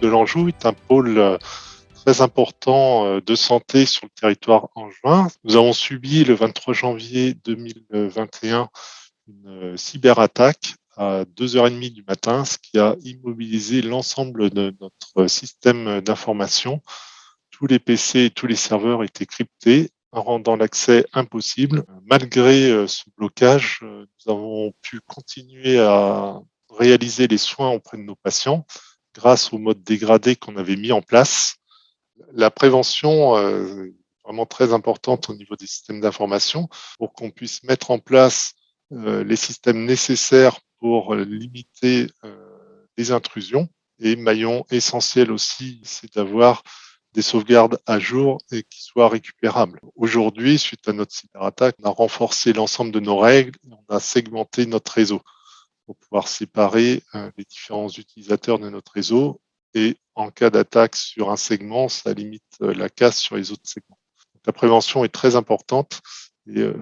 de l'Anjou est un pôle très important de santé sur le territoire angevin. Nous avons subi le 23 janvier 2021 une cyberattaque à 2h30 du matin, ce qui a immobilisé l'ensemble de notre système d'information. Tous les PC et tous les serveurs étaient cryptés, rendant l'accès impossible. Malgré euh, ce blocage, euh, nous avons pu continuer à réaliser les soins auprès de nos patients grâce au mode dégradé qu'on avait mis en place. La prévention euh, est vraiment très importante au niveau des systèmes d'information pour qu'on puisse mettre en place les systèmes nécessaires pour limiter les intrusions. Et maillon essentiel aussi, c'est d'avoir des sauvegardes à jour et qui soient récupérables. Aujourd'hui, suite à notre cyberattaque, on a renforcé l'ensemble de nos règles, on a segmenté notre réseau pour pouvoir séparer euh, les différents utilisateurs de notre réseau et en cas d'attaque sur un segment, ça limite euh, la casse sur les autres segments. la prévention est très importante et euh,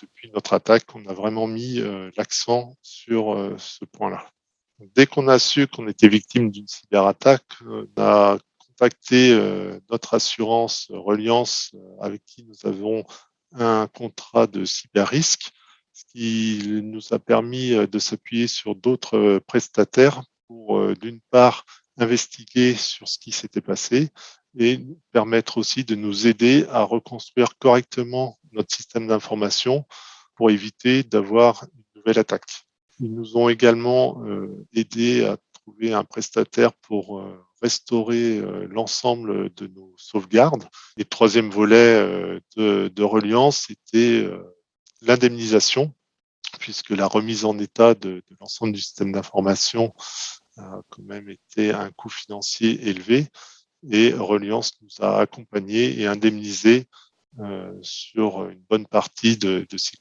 depuis notre attaque, on a vraiment mis l'accent sur ce point-là. Dès qu'on a su qu'on était victime d'une cyberattaque, on a contacté notre assurance Reliance avec qui nous avons un contrat de cyber-risque, ce qui nous a permis euh, de s'appuyer sur d'autres prestataires pour, d'une part, investiguer sur ce qui s'était passé et permettre aussi de nous aider à reconstruire correctement notre système d'information pour éviter d'avoir une nouvelle attaque. Ils nous ont également aidé à trouver un prestataire pour restaurer euh, l'ensemble de nos sauvegardes. Et troisième volet euh, de, de reliance, c'était euh, l'indemnisation, puisque la remise en état de, l'ensemble du système d'information a quand même été un coût financier élevé. Et Reliance nous a accompagnés et indemnisés euh, sur une bonne partie de, ces